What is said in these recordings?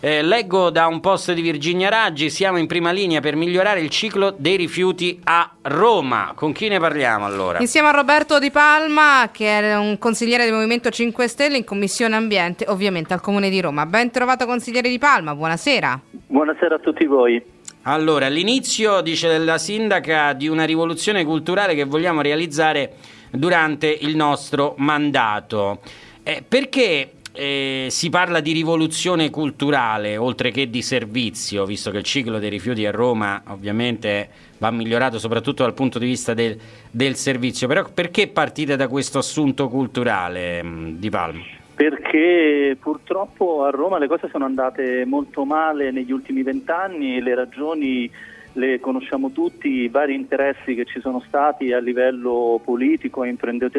Eh, leggo da un post di Virginia Raggi, siamo in prima linea per migliorare il ciclo dei rifiuti a Roma. Con chi ne parliamo allora? Insieme a Roberto Di Palma, che è un consigliere del Movimento 5 Stelle in Commissione Ambiente, ovviamente al Comune di Roma. Ben trovato consigliere Di Palma, buonasera. Buonasera a tutti voi. Allora, all'inizio, dice la sindaca, di una rivoluzione culturale che vogliamo realizzare durante il nostro mandato. Eh, perché eh, si parla di rivoluzione culturale oltre che di servizio, visto che il ciclo dei rifiuti a Roma ovviamente va migliorato soprattutto dal punto di vista del, del servizio. Però perché partite da questo assunto culturale mh, di Palma? Perché purtroppo a Roma le cose sono andate molto male negli ultimi vent'anni e le ragioni le conosciamo tutti, i vari interessi che ci sono stati a livello politico e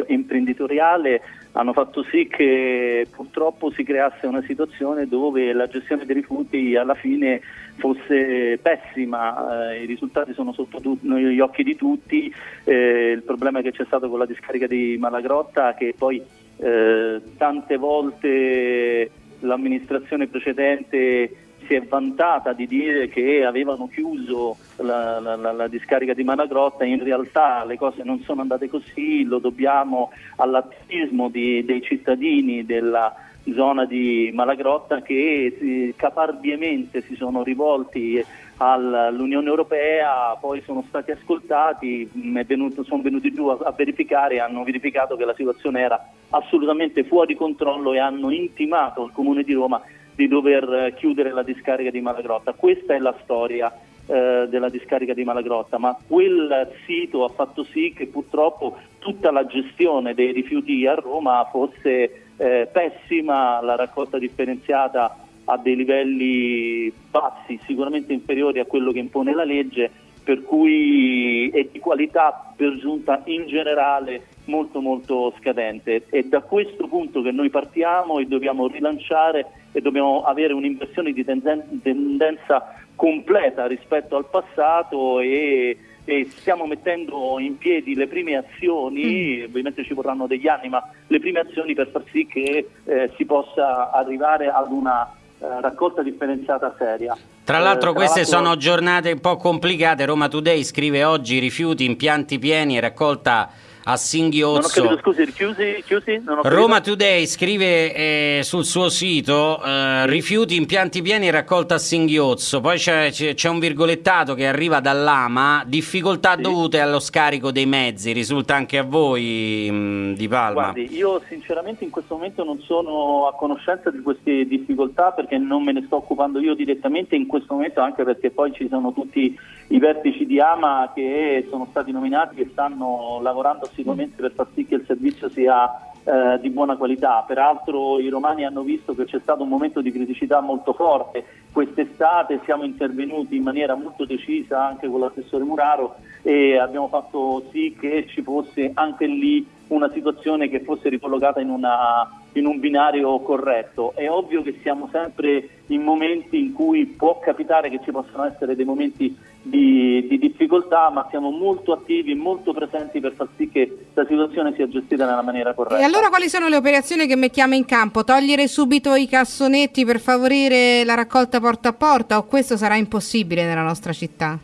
imprenditoriale hanno fatto sì che purtroppo si creasse una situazione dove la gestione dei rifiuti alla fine fosse pessima, eh, i risultati sono sotto tu- gli occhi di tutti, eh, il problema che c'è stato con la discarica di Malagrotta che poi eh, tante volte l'amministrazione precedente si è vantata di dire che avevano chiuso la, la, la, la, discarica di Malagrotta, in realtà le cose non sono andate così, lo dobbiamo all'attivismo di, dei cittadini della zona di Malagrotta che eh, caparbiamente si sono rivolti all'Unione Europea, poi sono stati ascoltati, venuto, sono venuti giù a, a verificare e hanno verificato che la situazione era assolutamente fuori controllo e hanno intimato al Comune di Roma di dover eh, chiudere la discarica di Malagrotta. Questa è la storia eh, della discarica di Malagrotta, ma quel sito ha fatto sì che purtroppo tutta la gestione dei rifiuti a Roma fosse eh, pessima, la raccolta differenziata a dei livelli bassi, sicuramente inferiori a quello che impone la legge, per cui è di qualità per giunta in generale molto molto scadente. È da questo punto che noi partiamo e dobbiamo rilanciare e dobbiamo avere un'inversione di tendenza completa rispetto al passato e, e, stiamo mettendo in piedi le prime azioni, mm. ovviamente ci vorranno degli anni, ma le prime azioni per far sì che eh, si possa arrivare ad una eh, raccolta differenziata seria. Tra l'altro eh, queste tra sono giornate un po' complicate, Roma Today scrive oggi rifiuti, impianti pieni e raccolta a Singhiozzo. Capito, scusi, chiusi? chiusi? Roma Today scrive eh, sul suo sito eh, rifiuti impianti pieni raccolta a Singhiozzo, poi c'è, c'è, un virgolettato che arriva dall'AMA, difficoltà sì. dovute allo scarico dei mezzi, risulta anche a voi mh, mm, di Palma? Guardi, io sinceramente in questo momento non sono a conoscenza di queste difficoltà perché non me ne sto occupando io direttamente in questo momento anche perché poi ci sono tutti i vertici di AMA che sono stati nominati e stanno lavorando sicuramente per far sì che il servizio sia eh, di buona qualità. Peraltro i romani hanno visto che c'è stato un momento di criticità molto forte. Quest'estate siamo intervenuti in maniera molto decisa anche con l'assessore Muraro e abbiamo fatto sì che ci fosse anche lì una situazione che fosse ricollocata in, una, in, un binario corretto. È ovvio che siamo sempre in momenti in cui può capitare che ci possano essere dei momenti di, di difficoltà, ma siamo molto attivi molto presenti per far sì che la situazione sia gestita nella maniera corretta. E allora quali sono le operazioni che mettiamo in campo? Togliere subito i cassonetti per favorire la raccolta porta a porta o questo sarà impossibile nella nostra città?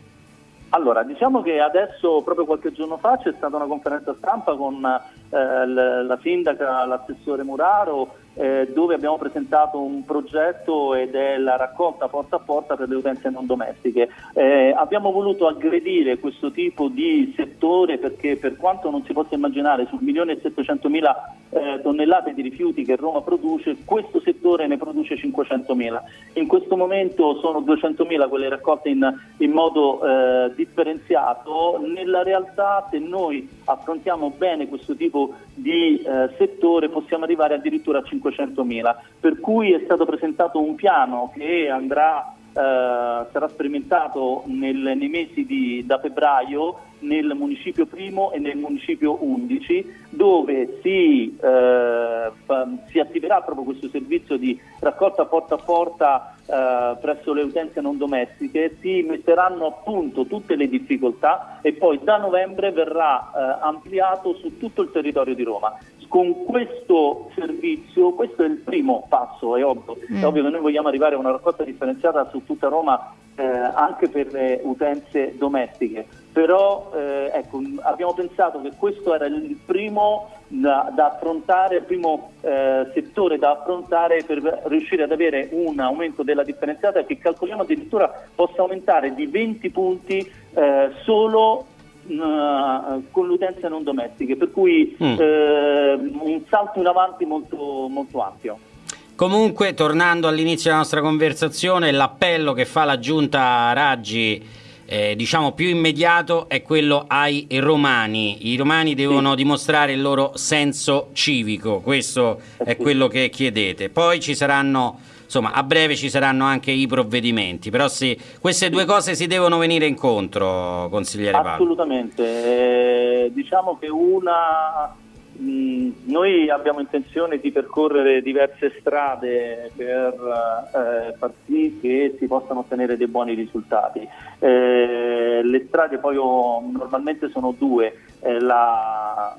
Allora, diciamo che adesso, proprio qualche giorno fa, c'è stata una conferenza stampa con eh, la sindaca, l'assessore Muraro, eh, dove abbiamo presentato un progetto ed è la raccolta porta a porta per le utenze non domestiche. Eh, abbiamo voluto aggredire questo tipo di settore perché per quanto non si possa immaginare sul milione e 700 mila eh, tonnellate di rifiuti che Roma produce, questo settore ne produce 500 mila. In questo momento sono 200 mila quelle raccolte in, in modo eh, differenziato. Nella realtà se noi affrontiamo bene questo tipo di eh, settore possiamo arrivare addirittura a 500 500.000, per cui è stato presentato un piano che andrà, eh, sarà sperimentato nel, nei mesi di, da febbraio nel municipio primo e nel municipio 11 dove si, eh, si attiverà proprio questo servizio di raccolta porta a porta eh, presso le utenze non domestiche, si metteranno a punto tutte le difficoltà e poi da novembre verrà eh, ampliato su tutto il territorio di Roma con questo servizio, questo è il primo passo, è ovvio, mm. è ovvio che noi vogliamo arrivare a una raccolta differenziata su tutta Roma eh, anche per le utenze domestiche, però eh, ecco, abbiamo pensato che questo era il primo da, da affrontare, il primo eh, settore da affrontare per riuscire ad avere un aumento della differenziata che calcoliamo addirittura possa aumentare di 20 punti eh, solo uh, con le utenze non domestiche, per cui mm. eh, un salto in avanti molto, molto ampio. Comunque, tornando all'inizio della nostra conversazione, l'appello che fa la giunta Raggi eh, diciamo più immediato è quello ai romani. I romani devono sì. dimostrare il loro senso civico, questo è quello che chiedete. Poi ci saranno insomma, a breve ci saranno anche i provvedimenti, però sì, queste due cose si devono venire incontro, consigliere Paolo. Assolutamente, eh, diciamo che una... Mh, noi abbiamo intenzione di percorrere diverse strade per eh, far sì che si possano ottenere dei buoni risultati. Eh, le strade poi oh, normalmente sono due, eh, la,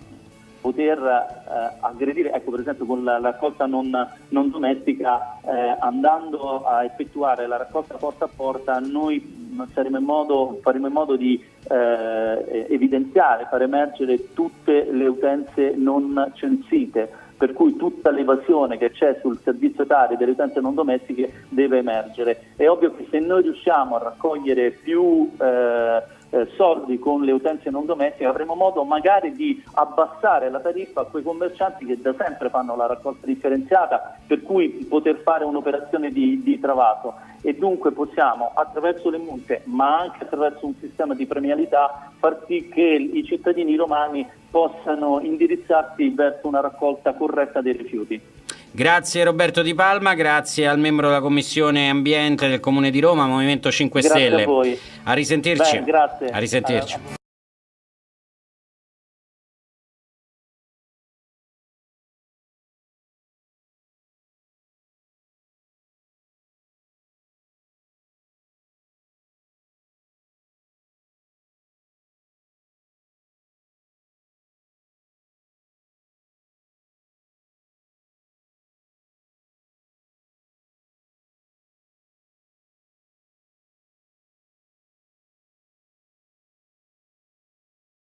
poter eh, aggredire, ecco per esempio con la raccolta non, non domestica, eh, andando a effettuare la raccolta porta a porta, noi saremo in modo, faremo in modo di eh, evidenziare, far emergere tutte le utenze non censite per cui tutta l'evasione che c'è sul servizio tari delle utenze non domestiche deve emergere. È ovvio che se noi riusciamo a raccogliere più eh, eh, soldi con le utenze non domestiche avremo modo magari di abbassare la tariffa a quei commercianti che da sempre fanno la raccolta differenziata per cui poter fare un'operazione di, di travaso e dunque possiamo attraverso le multe ma anche attraverso un sistema di premialità far sì che i cittadini romani possano indirizzarsi verso una raccolta corretta dei rifiuti. Grazie Roberto Di Palma, grazie al membro della Commissione Ambiente del Comune di Roma, Movimento 5 grazie Stelle. A voi. A risentirci. Beh, grazie. A risentirci.